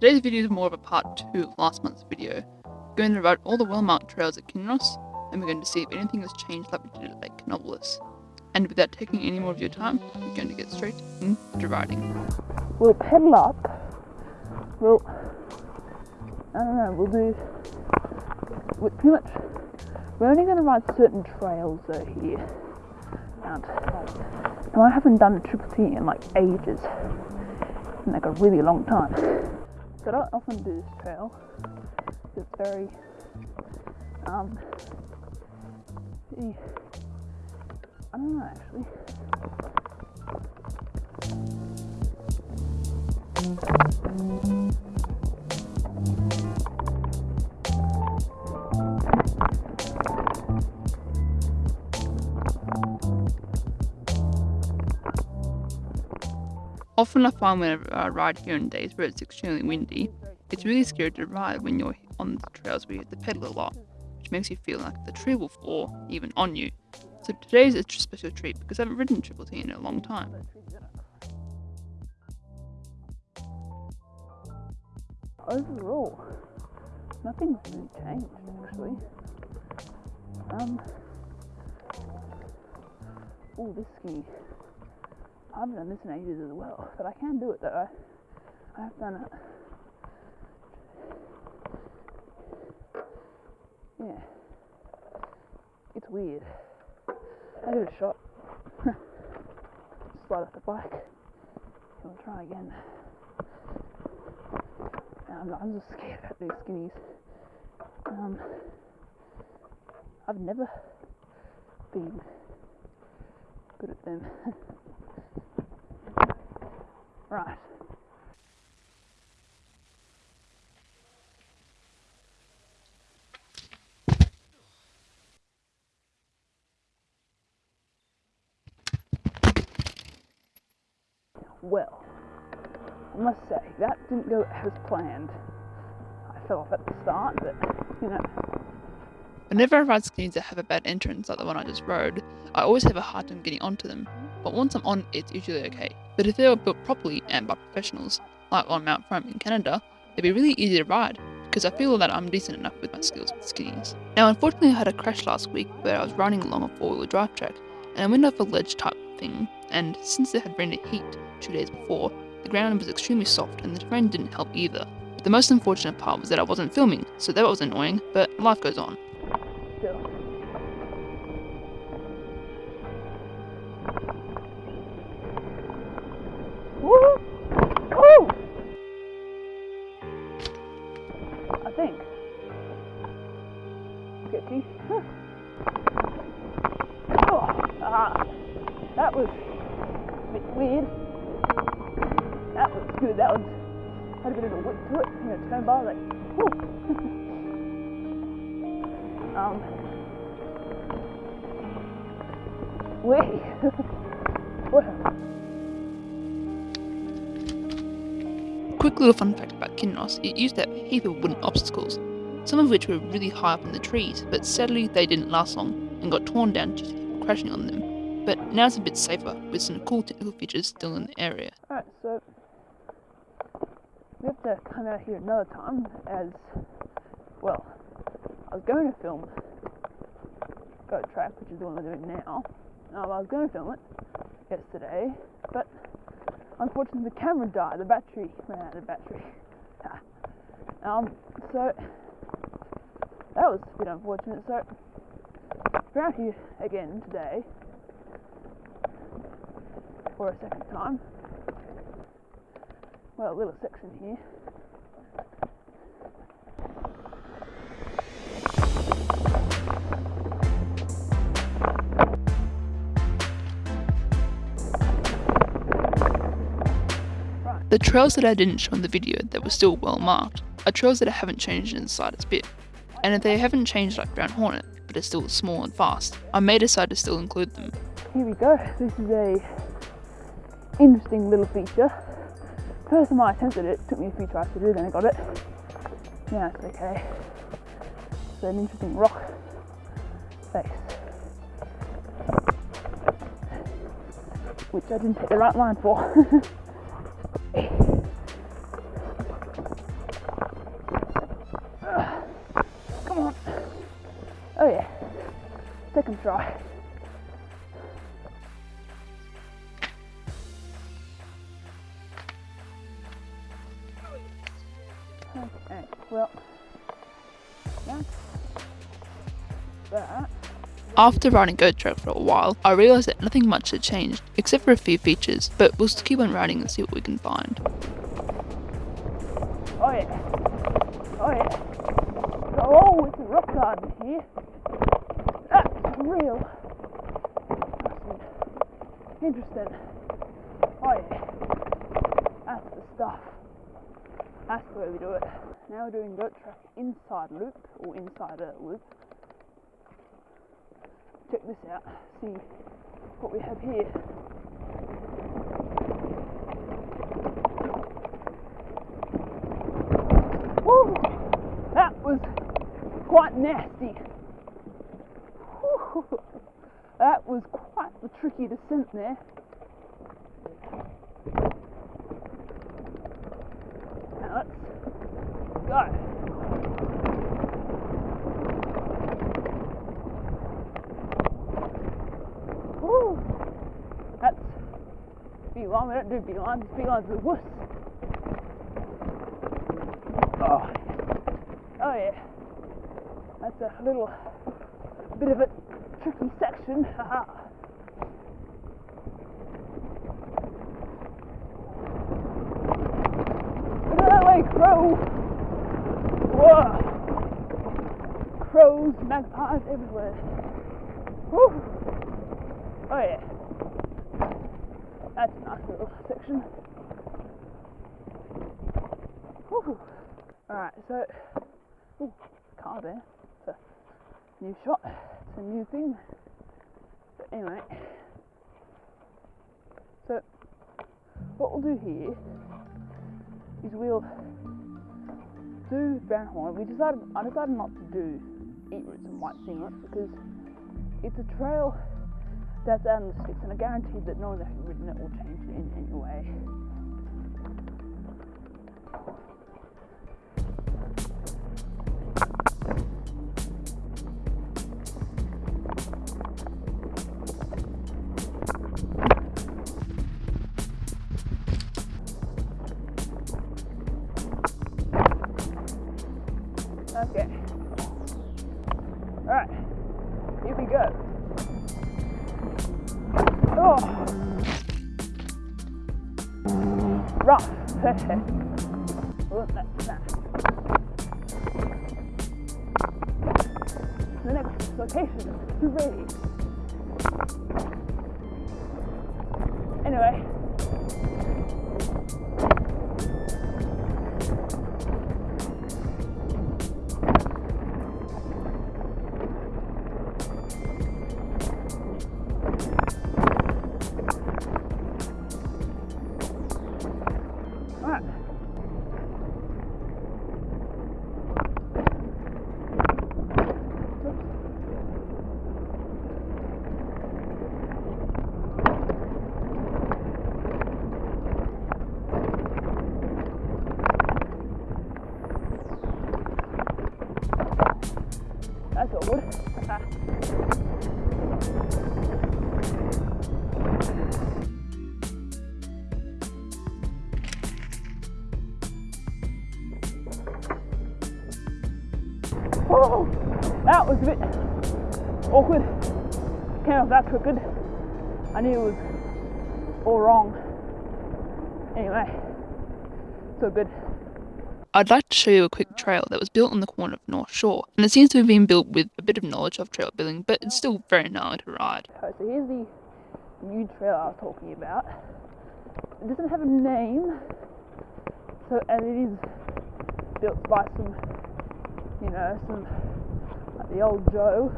Today's video is more of a part 2 of last month's video. We're going to ride all the well-marked trails at Kinross, and we're going to see if anything has changed like we did at Lake. And without taking any more of your time, we're going to get straight into riding. We'll pedal up. We'll, I don't know, we'll do, we're pretty much, we're only going to ride certain trails though here. And, now I haven't done a triple T in like ages, in like a really long time. So I don't often do this trail. It's very, um, I don't know actually. Often I find whenever I ride here on days where it's extremely windy, it's really scary to ride when you're on the trails where you have to pedal a lot, which makes you feel like the tree will fall even on you. So today's a special treat because I haven't ridden Triple T in a long time. Overall, nothing's really changed actually. Um, oh, this ski. I haven't done this in ages as well, but I can do it though. I, I have done it. Yeah. It's weird. I give it a shot. Slide off the bike. I'll try again. I'm, I'm just scared about these skinnies. Um, I've never been good at them. right. Well, I must say, that didn't go as planned. I fell off at the start, but, you know, Whenever I ride skis that have a bad entrance like the one I just rode, I always have a hard time getting onto them. But once I'm on, it's usually okay. But if they were built properly and by professionals, like on Mount Fromme in Canada, they'd be really easy to ride because I feel that I'm decent enough with my skills with skis. Now, unfortunately, I had a crash last week where I was riding along a four-wheel drive track and I went off a ledge type thing. And since it had rained heat two days before, the ground was extremely soft and the terrain didn't help either. But the most unfortunate part was that I wasn't filming, so that was annoying, but life goes on. still. um, wait. Quick little fun fact about Kinross, it used to have a heap of wooden obstacles, some of which were really high up in the trees, but sadly they didn't last long and got torn down due to people crashing on them. But now it's a bit safer, with some cool technical features still in the area. To come out here another time as well. I was going to film Goat Track, which is the one we're doing now. Um, I was going to film it yesterday, but unfortunately the camera died. The battery ran out of battery. um, so that was a bit unfortunate. So we're out here again today for a second time. Well, a little section here. The trails that I didn't show in the video that were still well marked are trails that I haven't changed in the slightest bit. And if they haven't changed like Brown Hornet, but are still small and fast, I may decide to still include them. Here we go. This is a interesting little feature first time I attempted it, it took me a few tries to do, then I got it. Yeah, it's okay. It's an interesting rock face. Which I didn't take the right line for. Come on. Oh yeah, second try. After riding Goat Trail for a while, I realised that nothing much had changed, except for a few features, but we'll keep on riding and see what we can find. Oh yeah. Oh yeah. Oh, it's a rock garden here. That's real. Interesting. Oh yeah. That's the stuff. That's the way we do it. Now we're doing goat track inside loop or inside a loop. Check this out. See what we have here. Woo! That was quite nasty. Whew. That was quite the tricky descent there. Now let's go. Woo! That's beeline. We don't do beelines. Beelines are wuss. Oh. Oh yeah. That's a little bit of a tricky section. Haha. Look at that way, crow! Whoa! Crows, magpies everywhere. Whew. Oh yeah. That's a nice little section. Alright, so ooh, car there. It's a new shot. It's a new thing. But anyway. So what we'll do here is we'll do brown horn. We decided I decided not to do eat roots and white singlet because it's a trail that's in um, the sticks and I guarantee that no one has ridden it will change it in any way. That. The next location is ready. That's awkward. Oh, that was a bit awkward. Came off that crooked. I knew it was all wrong. Anyway, so good. I'd like to show you a quick trail that was built on the corner of North Shore, and it seems to have been built with a bit of knowledge of trail building, but it's still very gnarly to ride. So here's the new trail I was talking about. It doesn't have a name, so and it is built by some, you know, some like the old Joe.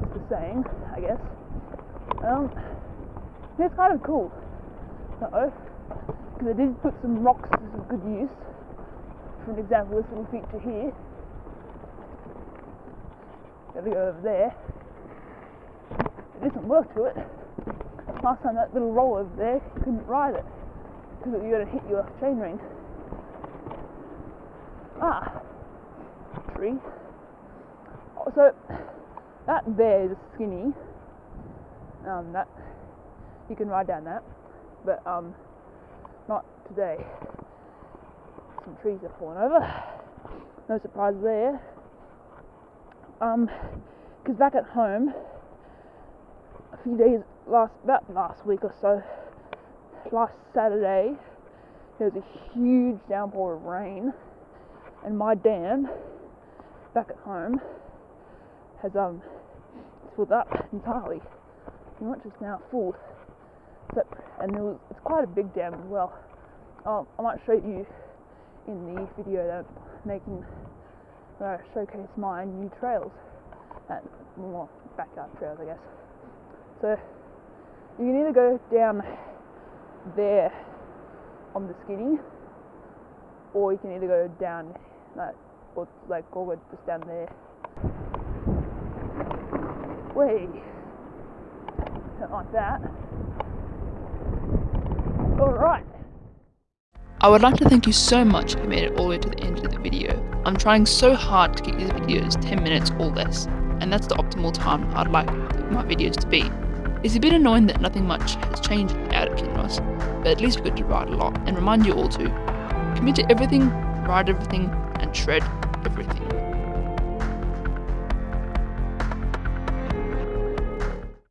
Just the saying, I guess. Um, it's kind of cool, though, because they did put some rocks to some good use. For an example, this little feature here. Gotta go over there. There isn't work to it. Last time that little roll over there, you couldn't ride it because you got to hit your chain ring. Ah, tree. Oh, So that there is skinny. Um, that you can ride down that, but um, not today. Some trees have fallen over. No surprise there. Um, because back at home, a few days last about last week or so, last Saturday, there was a huge downpour of rain, and my dam back at home has um filled up entirely. Much it's now full. And was, it's quite a big dam as well. Um, I might show you in the video that I'm making where I showcase my new trails and more backyard trails, I guess. So you can either go down there on the skinny, or you can either go down that, or like, or just down there. Way, like that. All right. I would like to thank you so much you made it all the way to the end of the video. I'm trying so hard to keep these videos 10 minutes or less, and that's the optimal time I'd like my videos to be. It's a bit annoying that nothing much has changed out at Kinross, but at least we got to ride a lot and remind you all to commit to everything, ride everything, and shred everything.